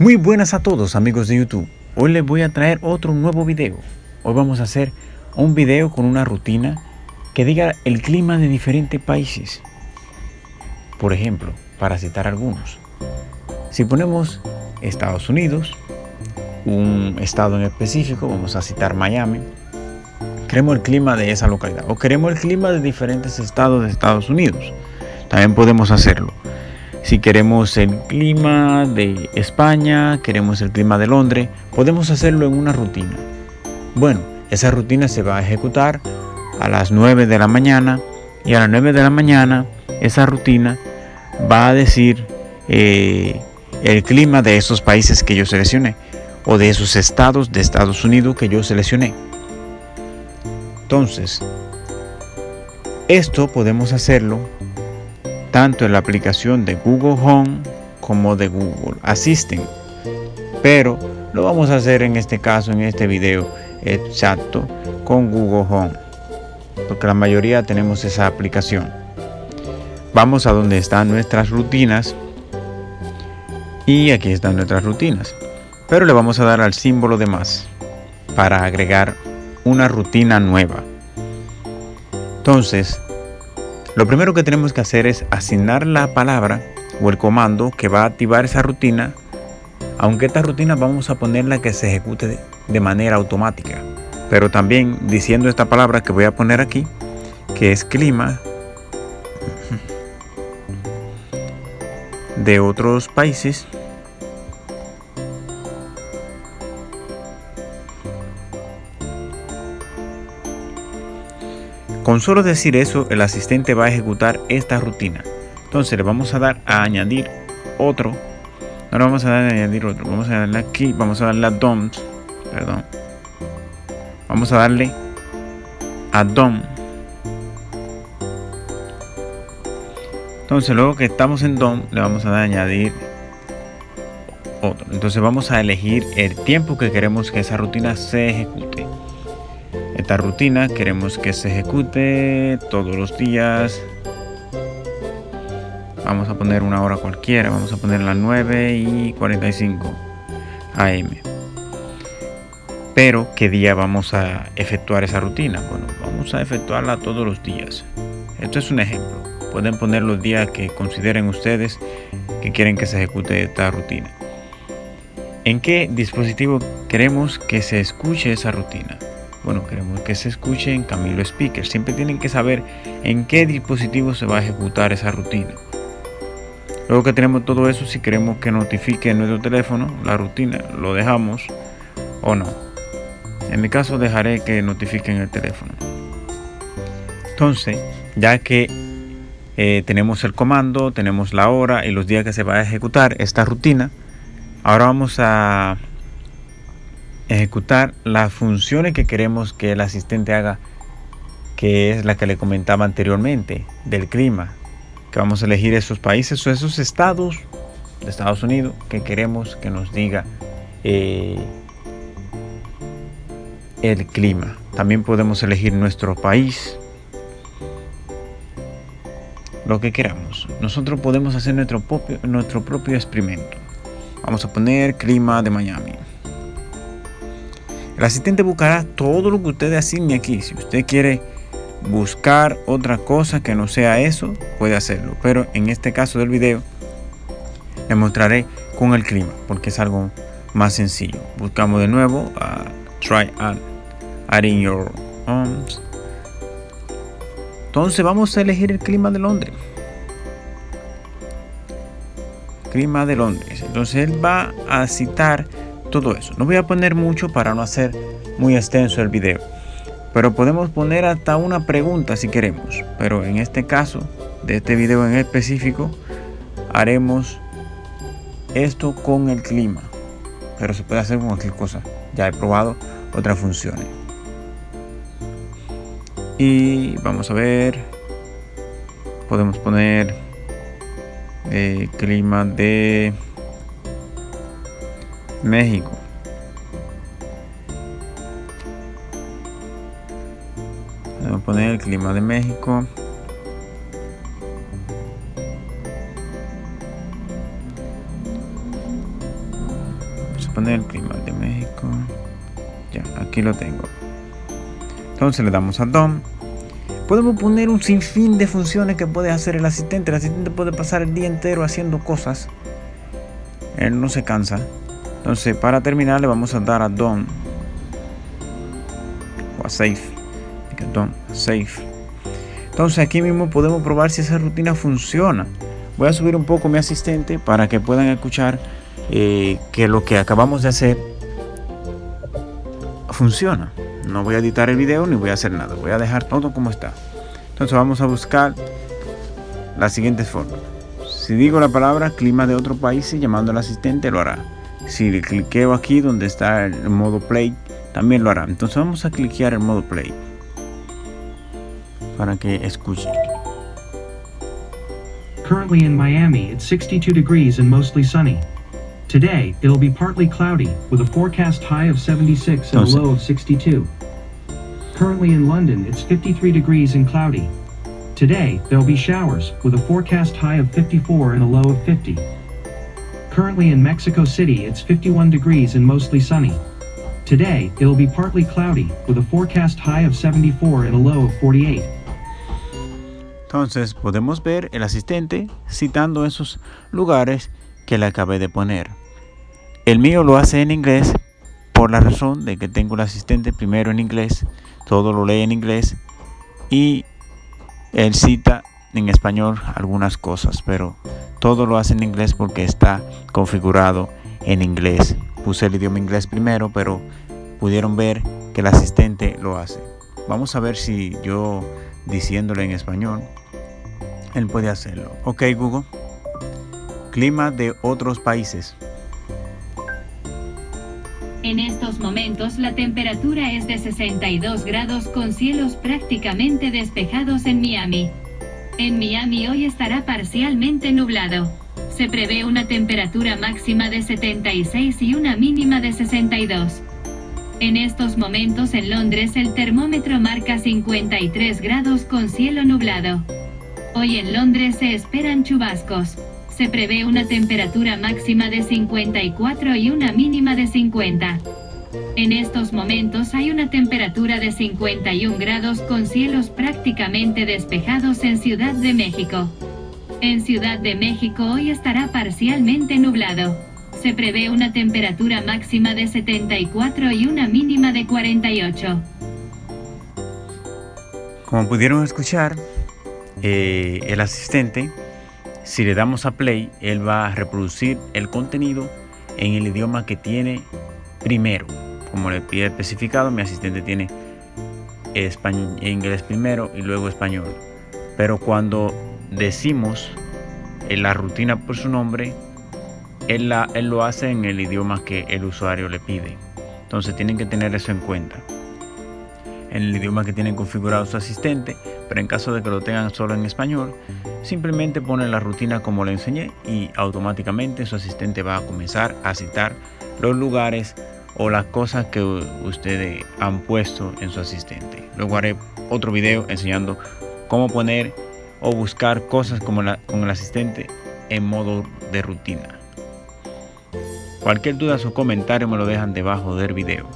Muy buenas a todos amigos de YouTube. Hoy les voy a traer otro nuevo video. Hoy vamos a hacer un video con una rutina que diga el clima de diferentes países. Por ejemplo, para citar algunos. Si ponemos Estados Unidos, un estado en específico, vamos a citar Miami, queremos el clima de esa localidad o queremos el clima de diferentes estados de Estados Unidos. También podemos hacerlo. Si queremos el clima de España, queremos el clima de Londres, podemos hacerlo en una rutina. Bueno, esa rutina se va a ejecutar a las 9 de la mañana y a las 9 de la mañana esa rutina va a decir eh, el clima de esos países que yo seleccioné o de esos estados de Estados Unidos que yo seleccioné. Entonces, esto podemos hacerlo tanto en la aplicación de Google Home como de Google Assistant. Pero lo vamos a hacer en este caso, en este video exacto, con Google Home. Porque la mayoría tenemos esa aplicación. Vamos a donde están nuestras rutinas. Y aquí están nuestras rutinas. Pero le vamos a dar al símbolo de más para agregar una rutina nueva. Entonces, lo primero que tenemos que hacer es asignar la palabra o el comando que va a activar esa rutina, aunque esta rutina vamos a ponerla que se ejecute de manera automática. Pero también diciendo esta palabra que voy a poner aquí, que es clima de otros países Con solo decir eso, el asistente va a ejecutar esta rutina. Entonces le vamos a dar a añadir otro. Ahora vamos a dar a añadir otro. Vamos a darle aquí, vamos a darle a DOM. Perdón. Vamos a darle a DOM. Entonces luego que estamos en DOM, le vamos a dar a añadir otro. Entonces vamos a elegir el tiempo que queremos que esa rutina se ejecute. Esta rutina queremos que se ejecute todos los días. Vamos a poner una hora cualquiera, vamos a poner las 9 y 45 am. Pero, ¿qué día vamos a efectuar esa rutina? Bueno, vamos a efectuarla todos los días. Esto es un ejemplo. Pueden poner los días que consideren ustedes que quieren que se ejecute esta rutina. ¿En qué dispositivo queremos que se escuche esa rutina? Bueno, queremos que se escuche en Camilo Speaker. Siempre tienen que saber en qué dispositivo se va a ejecutar esa rutina. Luego que tenemos todo eso, si queremos que notifique en nuestro teléfono la rutina, lo dejamos o no. En mi caso dejaré que notifique en el teléfono. Entonces, ya que eh, tenemos el comando, tenemos la hora y los días que se va a ejecutar esta rutina, ahora vamos a ejecutar las funciones que queremos que el asistente haga, que es la que le comentaba anteriormente, del clima, que vamos a elegir esos países o esos estados de Estados Unidos que queremos que nos diga eh, el clima. También podemos elegir nuestro país, lo que queramos. Nosotros podemos hacer nuestro propio, nuestro propio experimento. Vamos a poner clima de Miami. El asistente buscará todo lo que usted asigne aquí. Si usted quiere buscar otra cosa que no sea eso, puede hacerlo. Pero en este caso del video, le mostraré con el clima, porque es algo más sencillo. Buscamos de nuevo a Try Adding Your Homes. Entonces vamos a elegir el clima de Londres. Clima de Londres. Entonces él va a citar todo eso. No voy a poner mucho para no hacer muy extenso el video. Pero podemos poner hasta una pregunta si queremos. Pero en este caso, de este video en específico, haremos esto con el clima. Pero se puede hacer con cualquier cosa. Ya he probado otras funciones. Y vamos a ver. Podemos poner eh, clima de México. Vamos a poner el clima de México. poner el clima de México. Ya, aquí lo tengo. Entonces le damos a DOM. Podemos poner un sinfín de funciones que puede hacer el asistente. El asistente puede pasar el día entero haciendo cosas. Él no se cansa. Entonces, para terminar, le vamos a dar a DOM o a Safe. DOM, Safe. Entonces, aquí mismo podemos probar si esa rutina funciona. Voy a subir un poco mi asistente para que puedan escuchar eh, que lo que acabamos de hacer funciona. No voy a editar el video ni voy a hacer nada. Voy a dejar todo como está. Entonces vamos a buscar la siguiente forma. Si digo la palabra clima de otro país y llamando al asistente lo hará. Si le cliqueo aquí donde está el modo play, también lo hará. Entonces vamos a cliquear el modo play para que escuche. Currently in Miami, it's 62 degrees and mostly sunny. Today, it'll be partly cloudy, with a forecast high of 76 and a low of 62. Currently in London, it's 53 degrees and cloudy. Today, there'll be showers, with a forecast high of 54 and a low of 50. Currently in Mexico City, it's 51 degrees and mostly sunny. Today, it'll be partly cloudy, with a forecast high of 74 and a low of 48. Entonces podemos ver el asistente citando esos lugares que le acabé de poner. El mío lo hace en inglés por la razón de que tengo el asistente primero en inglés, todo lo lee en inglés y él cita en español algunas cosas, pero todo lo hace en inglés porque está configurado en inglés. Puse el idioma inglés primero, pero pudieron ver que el asistente lo hace. Vamos a ver si yo diciéndole en español, él puede hacerlo. Ok Google, clima de otros países. En estos momentos la temperatura es de 62 grados con cielos prácticamente despejados en Miami. En Miami hoy estará parcialmente nublado. Se prevé una temperatura máxima de 76 y una mínima de 62. En estos momentos en Londres el termómetro marca 53 grados con cielo nublado. Hoy en Londres se esperan chubascos. Se prevé una temperatura máxima de 54 y una mínima de 50. En estos momentos hay una temperatura de 51 grados con cielos prácticamente despejados en Ciudad de México. En Ciudad de México hoy estará parcialmente nublado. Se prevé una temperatura máxima de 74 y una mínima de 48. Como pudieron escuchar, eh, el asistente, si le damos a play, él va a reproducir el contenido en el idioma que tiene primero. Como le pide especificado, mi asistente tiene inglés primero y luego español. Pero cuando decimos en la rutina por su nombre, él, la, él lo hace en el idioma que el usuario le pide. Entonces tienen que tener eso en cuenta. En el idioma que tienen configurado su asistente, pero en caso de que lo tengan solo en español, simplemente ponen la rutina como le enseñé y automáticamente su asistente va a comenzar a citar los lugares o las cosas que ustedes han puesto en su asistente. Luego haré otro video enseñando cómo poner o buscar cosas como con el asistente en modo de rutina. Cualquier duda o comentario me lo dejan debajo del video.